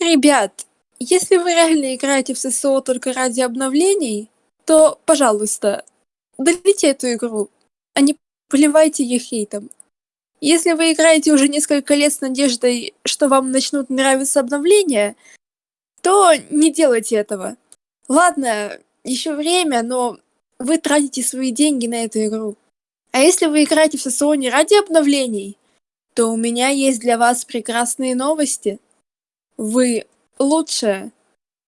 Ребят, если вы реально играете в ССО только ради обновлений, то, пожалуйста, удалите эту игру, а не поливайте ее хейтом. Если вы играете уже несколько лет с надеждой, что вам начнут нравиться обновления, то не делайте этого. Ладно, еще время, но вы тратите свои деньги на эту игру. А если вы играете в ССО не ради обновлений, то у меня есть для вас прекрасные новости. Вы лучшая